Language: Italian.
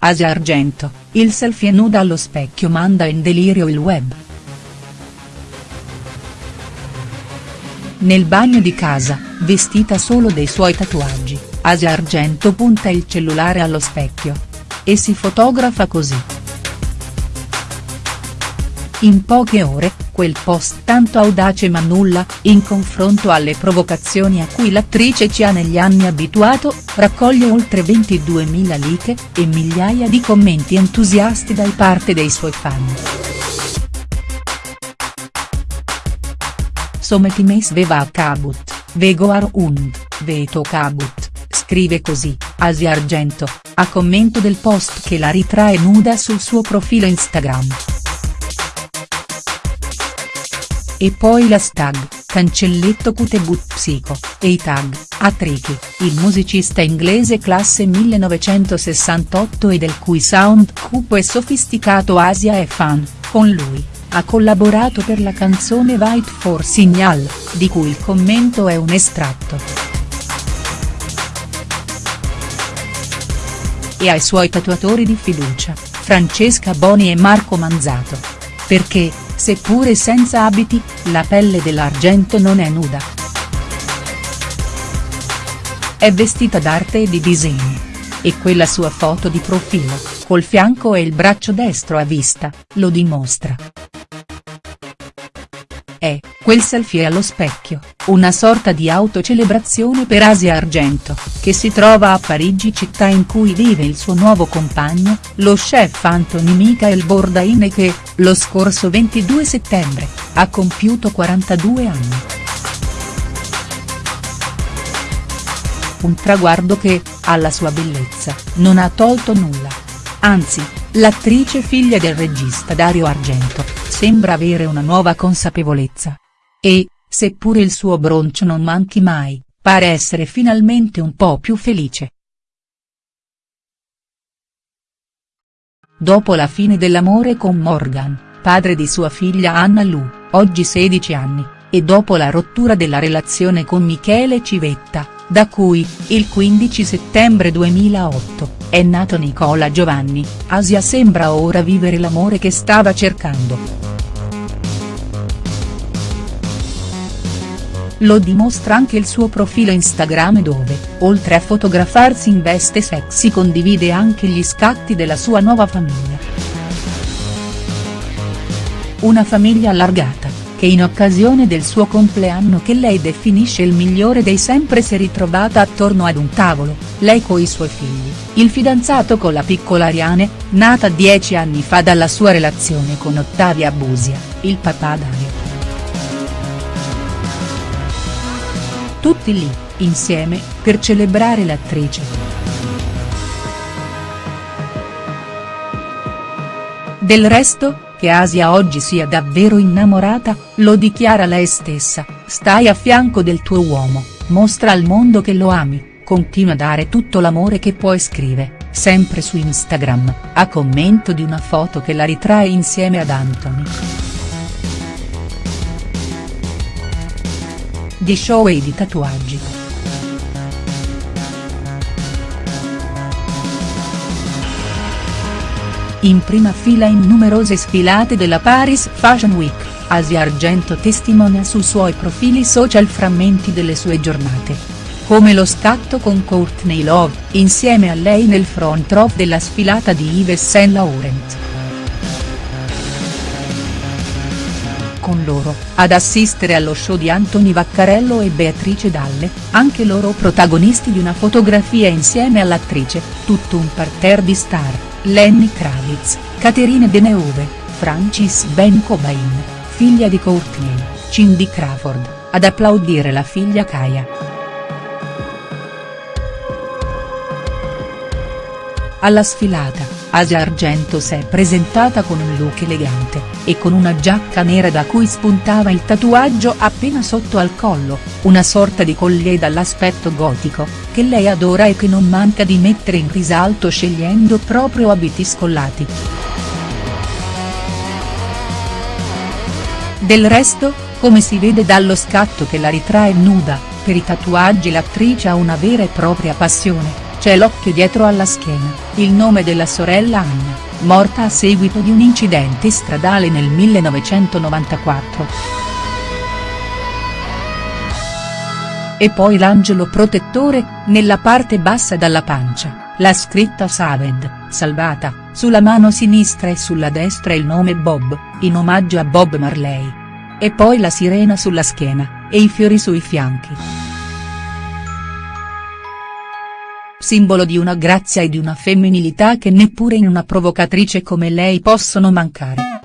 Asia Argento, il selfie nuda allo specchio manda in delirio il web. Nel bagno di casa, vestita solo dei suoi tatuaggi, Asia Argento punta il cellulare allo specchio. E si fotografa così. In poche ore, quel post tanto audace ma nulla, in confronto alle provocazioni a cui l'attrice ci ha negli anni abituato, raccoglie oltre 22.000 like, e migliaia di commenti entusiasti da parte dei suoi fan. Sometimes sveva kabut, vegoar und, veto kabut, scrive così, Asia Argento, a commento del post che la ritrae nuda sul suo profilo Instagram. E poi l'hashtag, cancelletto Cutebut Psico, e i tag, Atriki, il musicista inglese classe 1968 e del cui sound cupo e sofisticato Asia è fan, con lui, ha collaborato per la canzone White for Signal, di cui il commento è un estratto. E ai suoi tatuatori di fiducia, Francesca Boni e Marco Manzato. Perché, seppure senza abiti, la pelle dell'argento non è nuda. È vestita d'arte e di disegni. E quella sua foto di profilo, col fianco e il braccio destro a vista, lo dimostra. È, quel selfie allo specchio, una sorta di autocelebrazione per Asia Argento, che si trova a Parigi città in cui vive il suo nuovo compagno, lo chef Anthony Michael Bourdain e che, lo scorso 22 settembre, ha compiuto 42 anni. Un traguardo che, alla sua bellezza, non ha tolto nulla. Anzi, l'attrice figlia del regista Dario Argento, sembra avere una nuova consapevolezza. E, seppure il suo broncio non manchi mai, pare essere finalmente un po' più felice. Dopo la fine dell'amore con Morgan, padre di sua figlia Anna Lu, oggi 16 anni, e dopo la rottura della relazione con Michele Civetta, da cui, il 15 settembre 2008, è nato Nicola Giovanni, Asia sembra ora vivere l'amore che stava cercando. Lo dimostra anche il suo profilo Instagram dove, oltre a fotografarsi in veste sexy condivide anche gli scatti della sua nuova famiglia. Una famiglia allargata, che in occasione del suo compleanno che lei definisce il migliore dei sempre si è ritrovata attorno ad un tavolo, lei coi suoi figli, il fidanzato con la piccola Ariane, nata dieci anni fa dalla sua relazione con Ottavia Busia, il papà Dario. Tutti lì, insieme, per celebrare l'attrice. Del resto, che Asia oggi sia davvero innamorata, lo dichiara lei stessa, stai a fianco del tuo uomo, mostra al mondo che lo ami, continua a dare tutto l'amore che puoi scrive, sempre su Instagram, a commento di una foto che la ritrae insieme ad Anthony. Di show e di tatuaggi. In prima fila in numerose sfilate della Paris Fashion Week, Asia Argento testimonia sui suoi profili social frammenti delle sue giornate. Come lo scatto con Courtney Love, insieme a lei nel front row della sfilata di Yves Saint Laurent. con loro, ad assistere allo show di Anthony Vaccarello e Beatrice Dalle, anche loro protagonisti di una fotografia insieme all'attrice, tutto un parterre di star, Lenny Kravitz, Caterine Deneuve, Francis Ben Cobain, figlia di Courtney, Cindy Crawford, ad applaudire la figlia Kaya. Alla sfilata, Asia Argento si è presentata con un look elegante, e con una giacca nera da cui spuntava il tatuaggio appena sotto al collo, una sorta di collier dall'aspetto gotico, che lei adora e che non manca di mettere in risalto scegliendo proprio abiti scollati. Del resto, come si vede dallo scatto che la ritrae nuda, per i tatuaggi l'attrice ha una vera e propria passione c'è l'occhio dietro alla schiena, il nome della sorella Anna, morta a seguito di un incidente stradale nel 1994. E poi l'angelo protettore, nella parte bassa dalla pancia, la scritta Saved, salvata, sulla mano sinistra e sulla destra il nome Bob, in omaggio a Bob Marley. E poi la sirena sulla schiena, e i fiori sui fianchi. Simbolo di una grazia e di una femminilità che neppure in una provocatrice come lei possono mancare.